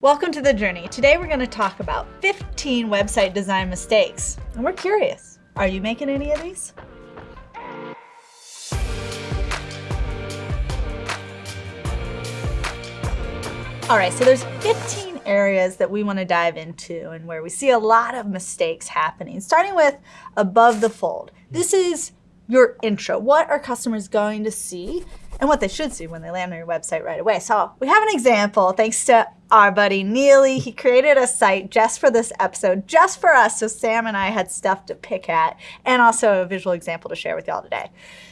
Welcome to The Journey. Today we're going to talk about 15 website design mistakes. And we're curious, are you making any of these? All right, so there's 15 areas that we want to dive into and where we see a lot of mistakes happening, starting with above the fold. This is your intro. What are customers going to see and what they should see when they land on your website right away. So we have an example thanks to our buddy Neely. He created a site just for this episode, just for us, so Sam and I had stuff to pick at, and also a visual example to share with y'all today.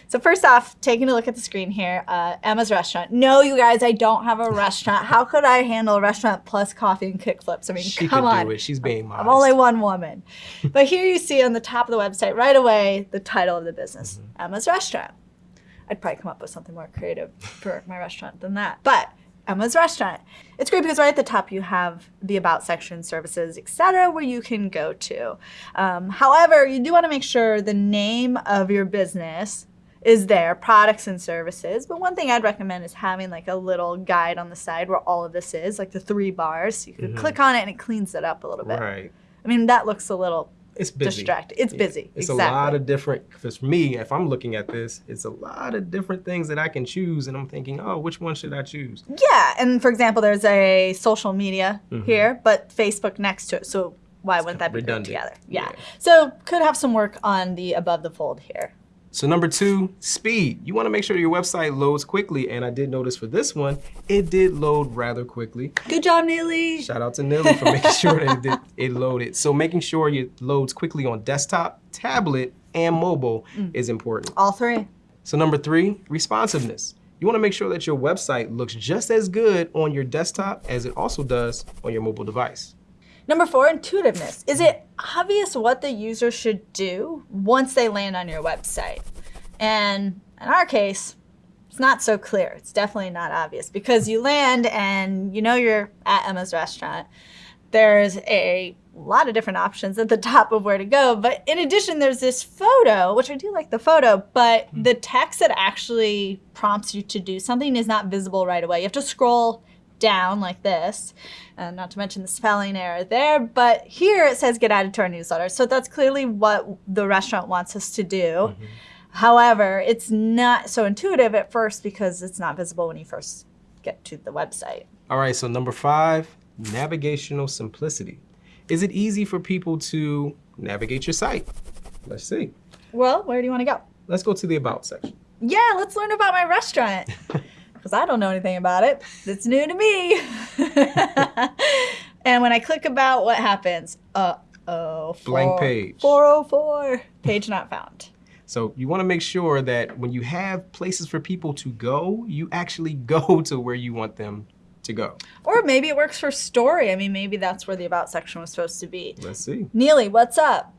So first off, taking a look at the screen here, uh, Emma's restaurant. No, you guys, I don't have a restaurant. How could I handle a restaurant plus coffee and kickflips? I mean, she come on. do it. She's being modest. I'm only one woman. but here you see on the top of the website right away the title of the business, mm -hmm. Emma's Restaurant. I'd probably come up with something more creative for my restaurant than that. But Emma's Restaurant. It's great because right at the top you have the About section, services, etc., where you can go to. Um, however, you do want to make sure the name of your business is there, products and services. But one thing I'd recommend is having like a little guide on the side where all of this is, like the three bars. You can mm -hmm. click on it and it cleans it up a little bit. Right. I mean, that looks a little it's busy. Distracted. It's busy. It's exactly. a lot of different, because for me, if I'm looking at this, it's a lot of different things that I can choose. And I'm thinking, oh, which one should I choose? Yeah. And for example, there's a social media mm -hmm. here, but Facebook next to it. So why it's wouldn't that be redundant. together? Yeah. yeah. So could have some work on the above the fold here. So number two, speed. You wanna make sure your website loads quickly. And I did notice for this one, it did load rather quickly. Good job, Neely. Shout out to Neely for making sure that it, did, it loaded. So making sure it loads quickly on desktop, tablet, and mobile mm. is important. All three. So number three, responsiveness. You wanna make sure that your website looks just as good on your desktop as it also does on your mobile device. Number four, intuitiveness. Is it obvious what the user should do once they land on your website? And in our case, it's not so clear. It's definitely not obvious because you land and you know you're at Emma's restaurant. There's a lot of different options at the top of where to go. But in addition, there's this photo, which I do like the photo, but hmm. the text that actually prompts you to do something is not visible right away. You have to scroll down like this, uh, not to mention the spelling error there, but here it says get added to our newsletter. So that's clearly what the restaurant wants us to do. Mm -hmm. However, it's not so intuitive at first because it's not visible when you first get to the website. All right, so number five, navigational simplicity. Is it easy for people to navigate your site? Let's see. Well, where do you want to go? Let's go to the About section. Yeah, let's learn about my restaurant. because I don't know anything about it. It's new to me. and when I click about, what happens? Uh-oh. Blank page. 404. Page not found. So you want to make sure that when you have places for people to go, you actually go to where you want them to go. Or maybe it works for story. I mean, maybe that's where the about section was supposed to be. Let's see. Neely, what's up?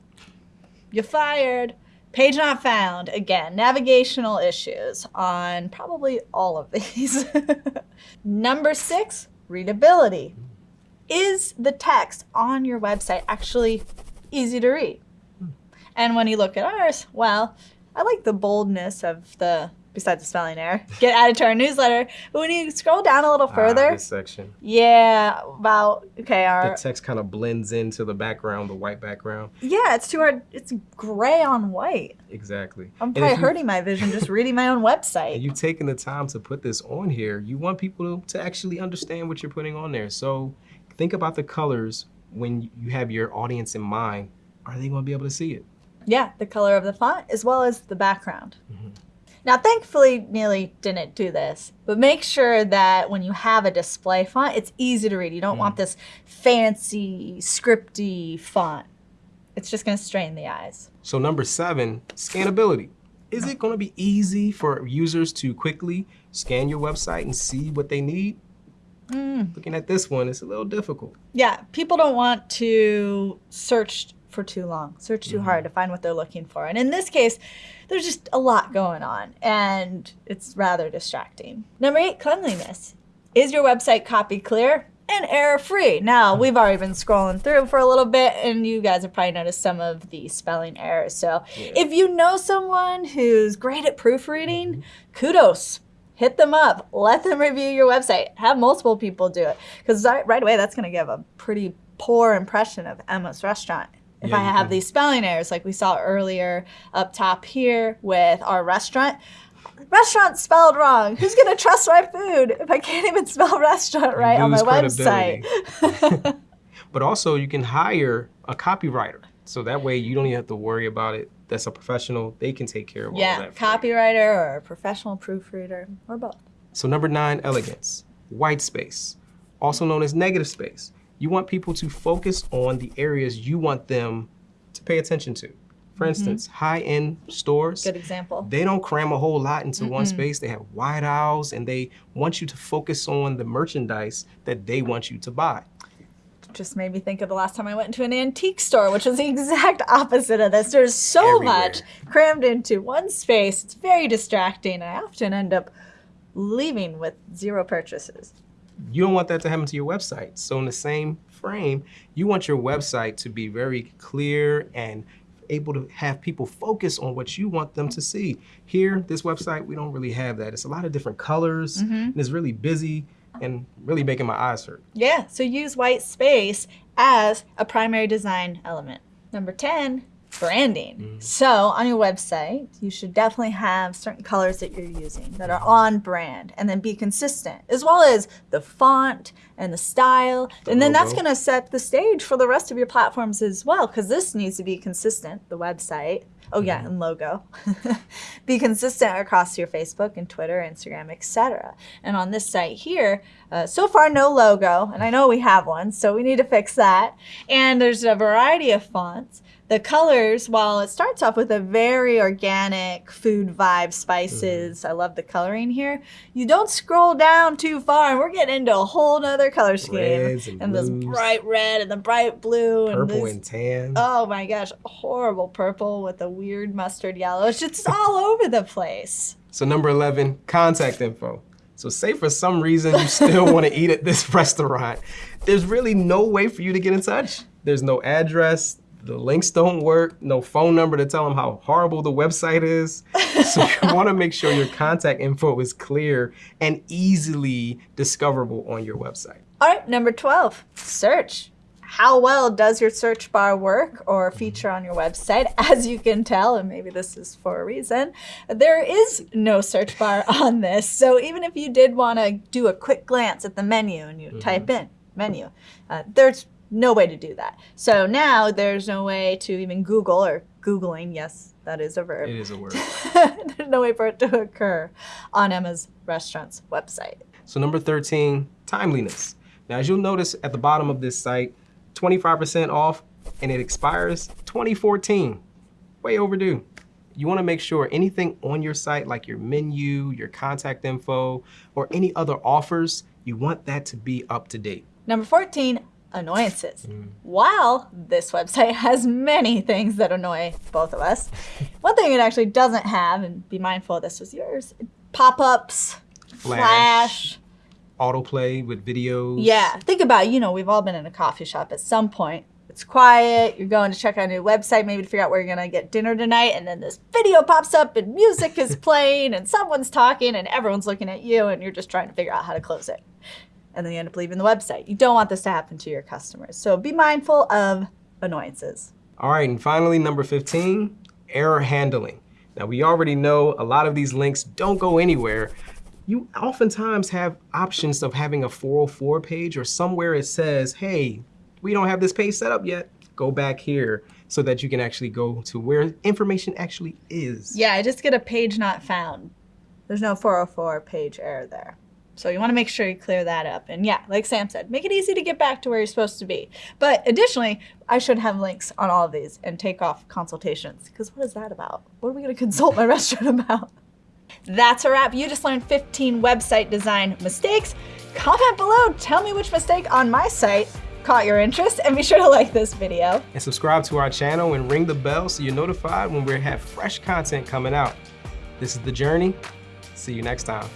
You're fired. Page not found, again, navigational issues on probably all of these. Number six, readability. Is the text on your website actually easy to read? And when you look at ours, well, I like the boldness of the besides the spelling error, get added to our newsletter. But when you scroll down a little ah, further, ah, this section. Yeah, about okay, our the text kind of blends into the background, the white background. Yeah, it's too hard. It's gray on white. Exactly. I'm probably hurting my vision just reading my own website. And you taking the time to put this on here, you want people to actually understand what you're putting on there. So think about the colors when you have your audience in mind. Are they going to be able to see it? Yeah, the color of the font as well as the background. Mm -hmm. Now, thankfully, Neely didn't do this, but make sure that when you have a display font, it's easy to read. You don't mm. want this fancy, scripty font. It's just gonna strain the eyes. So number seven, scannability. Is it gonna be easy for users to quickly scan your website and see what they need? Mm. Looking at this one, it's a little difficult. Yeah, people don't want to search for too long, search too mm -hmm. hard to find what they're looking for. And in this case, there's just a lot going on and it's rather distracting. Number eight, cleanliness. Is your website copy clear and error free? Now, hmm. we've already been scrolling through for a little bit and you guys have probably noticed some of the spelling errors. So yeah. if you know someone who's great at proofreading, mm -hmm. kudos. hit them up, let them review your website, have multiple people do it. Because right away, that's going to give a pretty poor impression of Emma's restaurant. If Yeah, I have can- these spelling errors, like we saw earlier up top here with our restaurant, restaurant spelled wrong. Who's going to trust my food if I can't even spell restaurant right on my website? But also you can hire a copywriter. So that way you don't even have to worry about it. That's a professional. They can take care of all yeah, that. for you. copywriter or a professional proofreader or both. So number nine, elegance. White space, also known as negative space. You want people to focus on the areas you want them to pay attention to. For mm-hmm. instance, high-end stores, Good example. they don't cram a whole lot into one space. They have wide aisles and they want you to focus on the merchandise that they want you to buy. just made me think of the last time I went into an antique store, which was the exact opposite of this. There's so Everywhere. much crammed into one space. It's very distracting. And I often end up leaving with zero purchases. You don't want that to happen to your website. So in the same frame, you want your website to be very clear and able to have people focus on what you want them to see. Here, this website, we don't really have that. It's a lot of different colors mm-hmm. and it's really busy and really making my eyes hurt. Yeah, so use white space as a primary design element. Number 10, branding. So on your website, you should definitely have certain colors that you're using that are on brand and then be consistent, as well as the font and the style. and then that's going to set the stage for the rest of your platforms as well, because this needs to be consistent, the website. Oh yeah, and logo. be consistent across your Facebook and Twitter, Instagram, etc. And on this site here, uh, so far no logo, and I know we have one, so we need to fix that. And there's a variety of fonts. The colors, while it starts off with a very organic food vibe, spices, mm-hmm. I love the coloring here. You don't scroll down too far, and we're getting into a whole nother color scheme. Reds and this blues. bright red and the bright blue and Purple this and tan. Oh my gosh, horrible purple with a weird mustard yellow. It's just all over the place. So number 11, contact info. So say for some reason you still want to eat at this restaurant, there's really no way for you to get in touch. There's no address, the links don't work, no phone number to tell them how horrible the website is. So you want to make sure your contact info is clear and easily discoverable on your website. All right, number 12, search. How well does your search bar work or feature on your website? As you can tell, and maybe this is for a reason, there is no search bar on this. So even if you did want to do a quick glance at the menu and you type in menu, uh, there's no way to do that. So now there's no way to even Google or Googling, yes, that is a verb. It is a word. There's no way for it to occur on Emma's Restaurant's website. So number 13, timeliness. Now, as you'll notice at the bottom of this site, 25% off and it expires 2014. Way overdue. You wanna make sure anything on your site, like your menu, your contact info, or any other offers, you want that to be up to date. Number 14, annoyances. Mm. While this website has many things that annoy both of us, one thing it actually doesn't have, and be mindful this was yours, pop-ups, flash. Autoplay with videos. Yeah, think about, it, you know, we've all been in a coffee shop at some point. It's quiet, you're going to check out a new website, maybe to figure out where you're gonna get dinner tonight, and then this video pops up and music is playing and someone's talking and everyone's looking at you and you're just trying to figure out how to close it. And then you end up leaving the website. You don't want this to happen to your customers. So be mindful of annoyances. All right, and finally, number 15, error handling. Now, we already know a lot of these links don't go anywhere. You oftentimes have options of having a 404 page or somewhere it says, hey, we don't have this page set up yet. Go back here so that you can actually go to where information actually is. Yeah, I just get a page not found. There's no 404 page error there. So you want to make sure you clear that up. And yeah, like Sam said, make it easy to get back to where you're supposed to be. But additionally, I should have links on all of these and take off consultations. Because what is that about? What are we going to consult my restaurant about? That's a wrap. You just learned 15 website design mistakes. Comment below. Tell me which mistake on my site caught your interest. And be sure to like this video. And subscribe to our channel and ring the bell so you're notified when we have fresh content coming out. This is The Journey. See you next time.